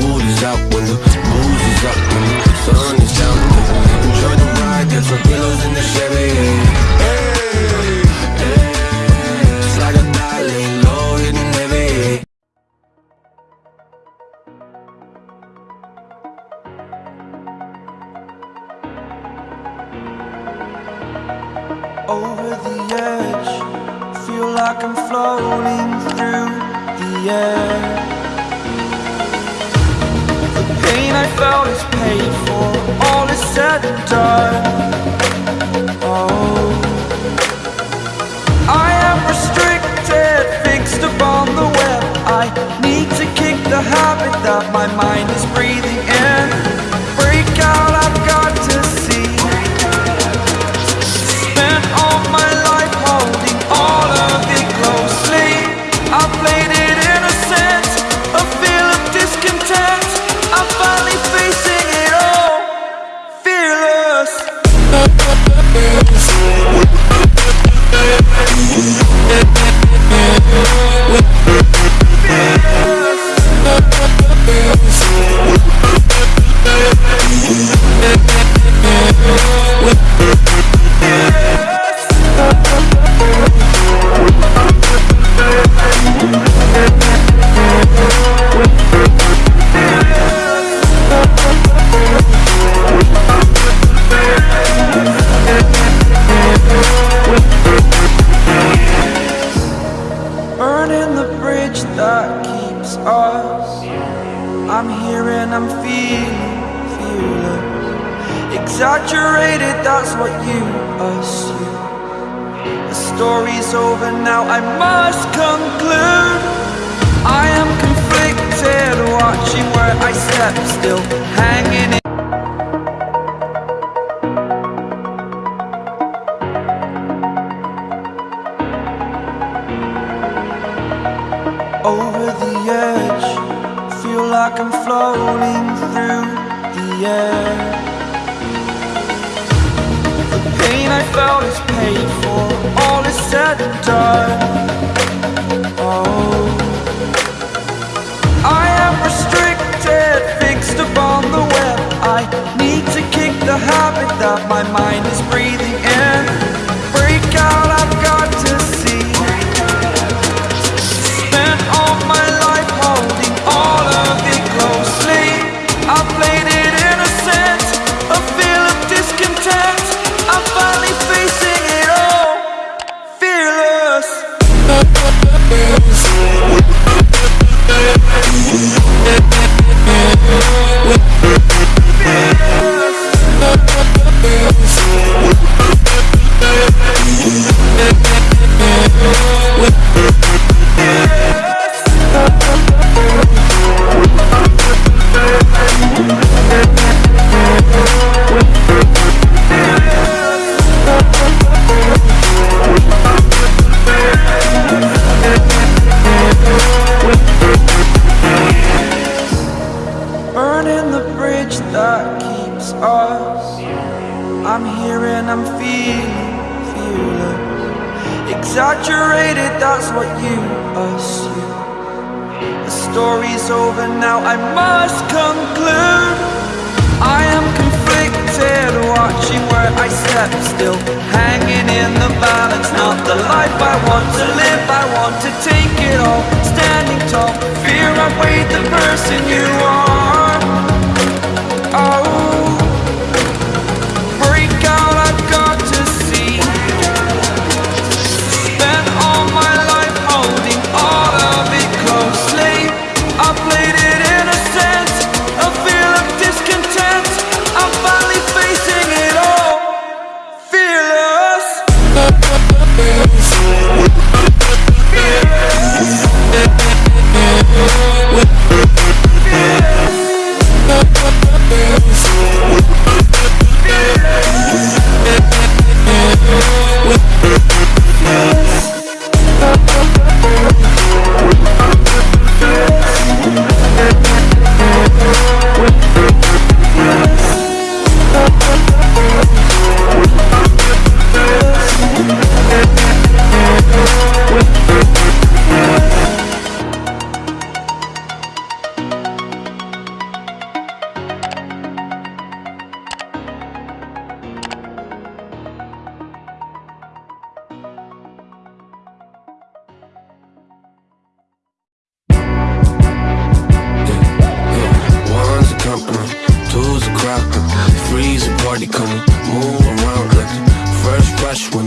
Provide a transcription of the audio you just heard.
mood is out when the booze is up When the sun is down. Enjoy the ride, get your pillows in the Chevy. Hey, hey, It's like a dialing low hitting heavy Over the edge Feel like I'm floating through the air. Pain I felt is paid for, all is said and done. Oh, I am restricted, fixed upon the web. I need to kick the habit that my mind is breathing I'm here and I'm feeling fearless. Exaggerated, that's what you assume. The story's over now, I must conclude. I am conflicted, watching where I step, still hanging like I'm floating through the air. The pain I felt is paid for, all is said and done. Oh, I am restricted, fixed upon the web. I need to kick the habit that my mind is breathing that keeps us. I'm here and I'm feeling. Exaggerated, that's what you assume. The story's over now, I must conclude. I am conflicted, watching where I step, still hanging in the balance. Not the life I want to live, I want to take it all. Standing tall, fear I weighed the person you party coming, move around the first rush when